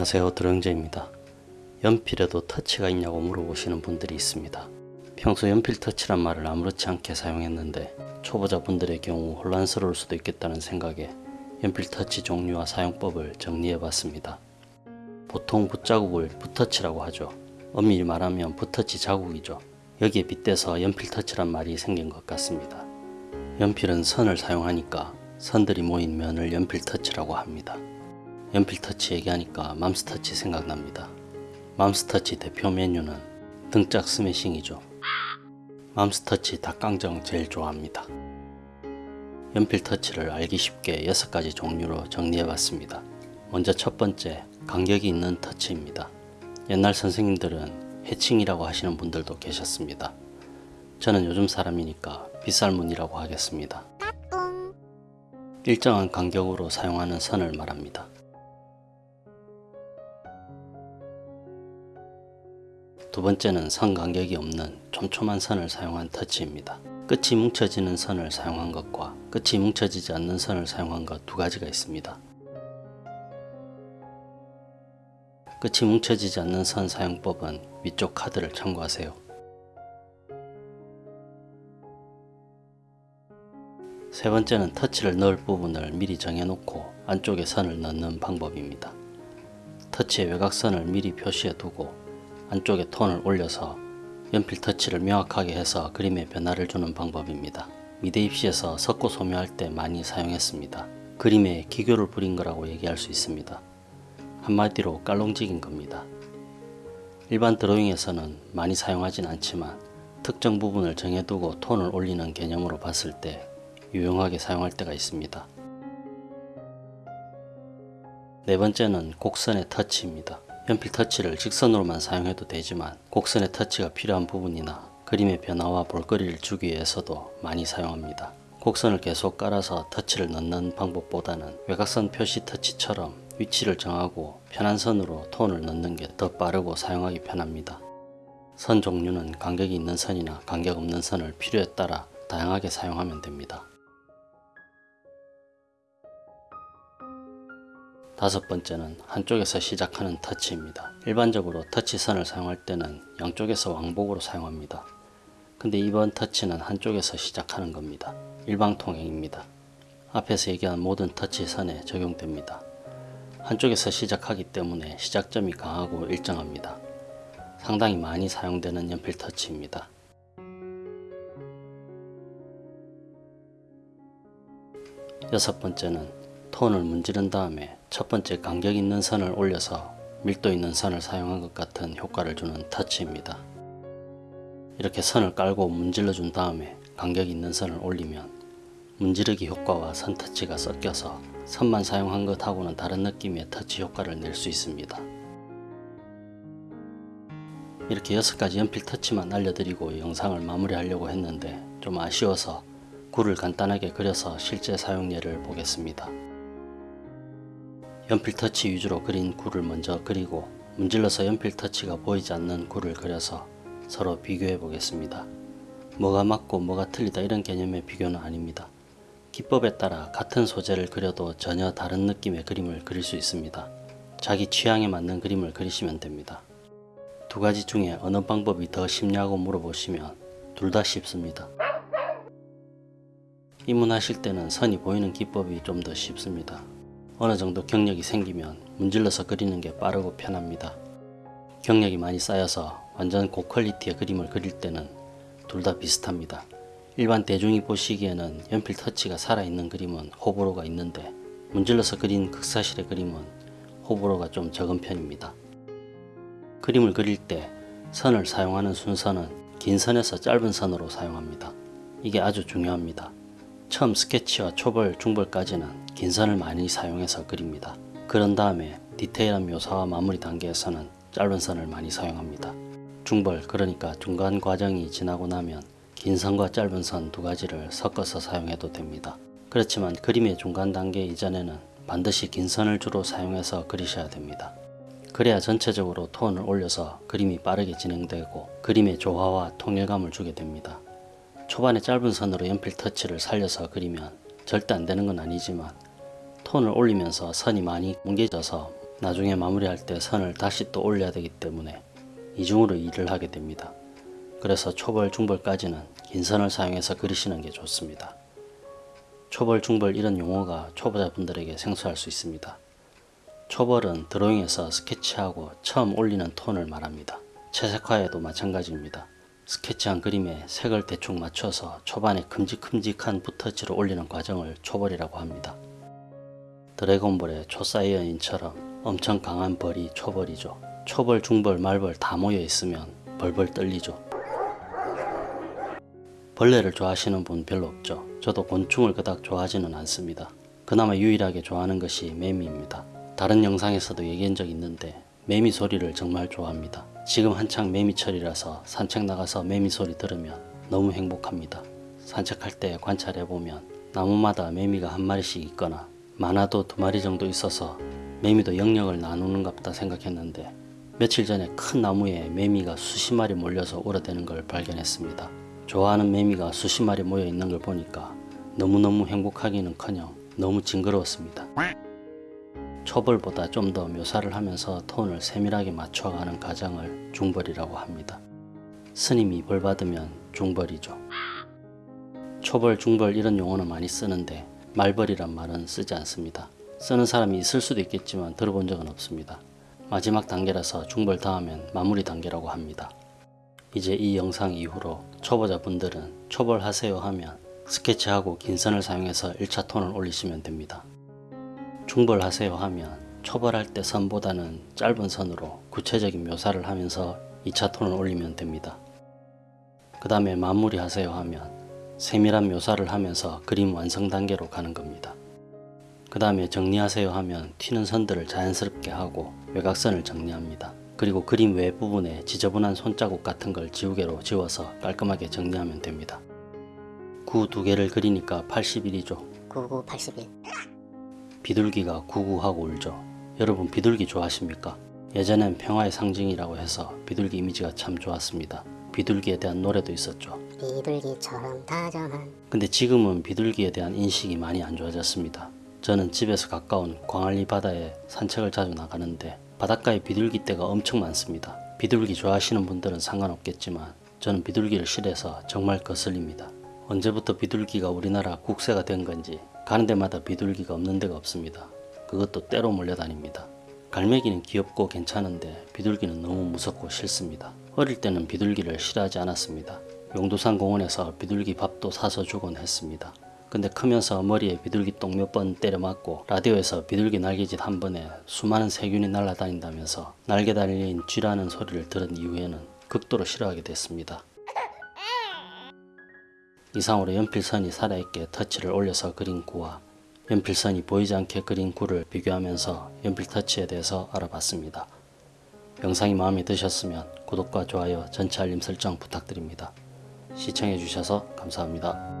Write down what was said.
안녕하세요 드렁제입니다. 연필에도 터치가 있냐고 물어보시는 분들이 있습니다. 평소 연필 터치란 말을 아무렇지 않게 사용했는데 초보자분들의 경우 혼란스러울 수도 있겠다는 생각에 연필 터치 종류와 사용법을 정리해 봤습니다. 보통 붓자국을 붓터치라고 하죠. 엄밀히 말하면 붓터치 자국이죠. 여기에 빗대서 연필 터치란 말이 생긴 것 같습니다. 연필은 선을 사용하니까 선들이 모인 면을 연필 터치라고 합니다. 연필 터치 얘기하니까 맘스터치 생각납니다. 맘스터치 대표 메뉴는 등짝 스매싱이죠. 맘스터치 닭강정 제일 좋아합니다. 연필 터치를 알기 쉽게 6가지 종류로 정리해봤습니다. 먼저 첫 번째, 간격이 있는 터치입니다. 옛날 선생님들은 해칭이라고 하시는 분들도 계셨습니다. 저는 요즘 사람이니까 빗살문이라고 하겠습니다. 일정한 간격으로 사용하는 선을 말합니다. 두 번째는 선 간격이 없는 촘촘한 선을 사용한 터치입니다. 끝이 뭉쳐지는 선을 사용한 것과 끝이 뭉쳐지지 않는 선을 사용한 것 두 가지가 있습니다. 끝이 뭉쳐지지 않는 선 사용법은 위쪽 카드를 참고하세요. 세 번째는 터치를 넣을 부분을 미리 정해놓고 안쪽에 선을 넣는 방법입니다. 터치의 외곽선을 미리 표시해 두고 안쪽에 톤을 올려서 연필 터치를 명확하게 해서 그림에 변화를 주는 방법입니다. 미대 입시에서 석고 소묘할 때 많이 사용했습니다. 그림에 기교를 부린 거라고 얘기할 수 있습니다. 한마디로 깔롱직인 겁니다. 일반 드로잉에서는 많이 사용하진 않지만 특정 부분을 정해두고 톤을 올리는 개념으로 봤을 때 유용하게 사용할 때가 있습니다. 네 번째는 곡선의 터치입니다. 연필 터치를 직선으로만 사용해도 되지만 곡선의 터치가 필요한 부분이나 그림의 변화와 볼거리를 주기 위해서도 많이 사용합니다. 곡선을 계속 깔아서 터치를 넣는 방법보다는 외곽선 표시 터치처럼 위치를 정하고 편한 선으로 톤을 넣는 게 더 빠르고 사용하기 편합니다. 선 종류는 간격이 있는 선이나 간격 없는 선을 필요에 따라 다양하게 사용하면 됩니다. 다섯 번째는 한쪽에서 시작하는 터치입니다. 일반적으로 터치선을 사용할 때는 양쪽에서 왕복으로 사용합니다. 근데 이번 터치는 한쪽에서 시작하는 겁니다. 일방통행입니다. 앞에서 얘기한 모든 터치선에 적용됩니다. 한쪽에서 시작하기 때문에 시작점이 강하고 일정합니다. 상당히 많이 사용되는 연필 터치입니다. 여섯 번째는 톤을 문지른 다음에 첫 번째 간격 있는 선을 올려서 밀도 있는 선을 사용한 것 같은 효과를 주는 터치입니다. 이렇게 선을 깔고 문질러 준 다음에 간격 있는 선을 올리면 문지르기 효과와 선 터치가 섞여서 선만 사용한 것하고는 다른 느낌의 터치 효과를 낼 수 있습니다. 이렇게 6가지 연필 터치만 알려드리고 영상을 마무리하려고 했는데 좀 아쉬워서 굴을 간단하게 그려서 실제 사용 예를 보겠습니다. 연필 터치 위주로 그린 굴을 먼저 그리고 문질러서 연필 터치가 보이지 않는 굴을 그려서 서로 비교해 보겠습니다. 뭐가 맞고 뭐가 틀리다 이런 개념의 비교는 아닙니다. 기법에 따라 같은 소재를 그려도 전혀 다른 느낌의 그림을 그릴 수 있습니다. 자기 취향에 맞는 그림을 그리시면 됩니다. 두 가지 중에 어느 방법이 더 쉽냐고 물어보시면 둘 다 쉽습니다. 입문하실 때는 선이 보이는 기법이 좀 더 쉽습니다. 어느 정도 경력이 생기면 문질러서 그리는 게 빠르고 편합니다. 경력이 많이 쌓여서 완전 고퀄리티의 그림을 그릴 때는 둘 다 비슷합니다. 일반 대중이 보시기에는 연필 터치가 살아있는 그림은 호불호가 있는데 문질러서 그린 극사실의 그림은 호불호가 좀 적은 편입니다. 그림을 그릴 때 선을 사용하는 순서는 긴 선에서 짧은 선으로 사용합니다. 이게 아주 중요합니다. 처음 스케치와 초벌, 중벌까지는 긴 선을 많이 사용해서 그립니다. 그런 다음에 디테일한 묘사와 마무리 단계에서는 짧은 선을 많이 사용합니다. 중벌 그러니까 중간 과정이 지나고 나면 긴 선과 짧은 선 두 가지를 섞어서 사용해도 됩니다. 그렇지만 그림의 중간 단계 이전에는 반드시 긴 선을 주로 사용해서 그리셔야 됩니다. 그래야 전체적으로 톤을 올려서 그림이 빠르게 진행되고 그림의 조화와 통일감을 주게 됩니다. 초반에 짧은 선으로 연필 터치를 살려서 그리면 절대 안 되는 건 아니지만 톤을 올리면서 선이 많이 뭉개져서 나중에 마무리할 때 선을 다시 또 올려야 되기 때문에 이중으로 일을 하게 됩니다. 그래서 초벌, 중벌까지는 긴 선을 사용해서 그리시는 게 좋습니다. 초벌, 중벌 이런 용어가 초보자분들에게 생소할 수 있습니다. 초벌은 드로잉에서 스케치하고 처음 올리는 톤을 말합니다. 채색화에도 마찬가지입니다. 스케치한 그림에 색을 대충 맞춰서 초반에 큼직큼직한 붓터치로 올리는 과정을 초벌이라고 합니다. 드래곤볼의 초사이어인처럼 엄청 강한 벌이 초벌이죠. 초벌, 중벌, 말벌 다 모여 있으면 벌벌 떨리죠. 벌레를 좋아하시는 분 별로 없죠. 저도 곤충을 그닥 좋아하지는 않습니다. 그나마 유일하게 좋아하는 것이 매미입니다. 다른 영상에서도 얘기한 적 있는데 매미 소리를 정말 좋아합니다. 지금 한창 매미철이라서 산책 나가서 매미 소리 들으면 너무 행복합니다. 산책할 때 관찰해보면 나무마다 매미가 한 마리씩 있거나 많아도 두 마리 정도 있어서 매미도 영역을 나누는갑다 생각했는데 며칠 전에 큰 나무에 매미가 수십 마리 몰려서 울어대는 걸 발견했습니다. 좋아하는 매미가 수십 마리 모여 있는 걸 보니까 너무너무 행복하기는커녕 너무 징그러웠습니다. 초벌보다 좀 더 묘사를 하면서 톤을 세밀하게 맞춰가는 과정을 중벌이라고 합니다. 스님이 벌 받으면 중벌이죠. 초벌, 중벌 이런 용어는 많이 쓰는데 말벌이란 말은 쓰지 않습니다. 쓰는 사람이 있을 수도 있겠지만 들어본 적은 없습니다. 마지막 단계라서 중벌 다음엔 마무리 단계라고 합니다. 이제 이 영상 이후로 초보자분들은 초벌하세요 하면 스케치하고 긴 선을 사용해서 1차 톤을 올리시면 됩니다. 중벌하세요 하면 초벌할 때 선보다는 짧은 선으로 구체적인 묘사를 하면서 2차 톤을 올리면 됩니다. 그 다음에 마무리하세요 하면 세밀한 묘사를 하면서 그림 완성 단계로 가는 겁니다. 그 다음에 정리하세요 하면 튀는 선들을 자연스럽게 하고 외곽선을 정리합니다. 그리고 그림 외 부분에 지저분한 손자국 같은 걸 지우개로 지워서 깔끔하게 정리하면 됩니다. 구 두 개를 그리니까 81이죠. 99, 81. 비둘기가 구구하고 울죠. 여러분 비둘기 좋아하십니까? 예전엔 평화의 상징이라고 해서 비둘기 이미지가 참 좋았습니다. 비둘기에 대한 노래도 있었죠. 비둘기처럼 다정한 근데 지금은 비둘기에 대한 인식이 많이 안 좋아졌습니다. 저는 집에서 가까운 광안리 바다에 산책을 자주 나가는데 바닷가에 비둘기 떼가 엄청 많습니다. 비둘기 좋아하시는 분들은 상관없겠지만 저는 비둘기를 싫어해서 정말 거슬립니다. 언제부터 비둘기가 우리나라 국세가 된 건지 가는 데마다 비둘기가 없는 데가 없습니다. 그것도 때로 몰려다닙니다. 갈매기는 귀엽고 괜찮은데 비둘기는 너무 무섭고 싫습니다. 어릴 때는 비둘기를 싫어하지 않았습니다. 용두산 공원에서 비둘기 밥도 사서 주곤 했습니다. 근데 크면서 머리에 비둘기 똥 몇 번 때려 맞고 라디오에서 비둘기 날개짓 한 번에 수많은 세균이 날아다닌다면서 날개 달린 쥐라는 소리를 들은 이후에는 극도로 싫어하게 됐습니다. 이상으로 연필선이 살아있게 터치를 올려서 그린 구와 연필선이 보이지 않게 그린 구를 비교하면서 연필 터치에 대해서 알아봤습니다. 영상이 마음에 드셨으면 구독과 좋아요, 전체 알림 설정 부탁드립니다. 시청해주셔서 감사합니다.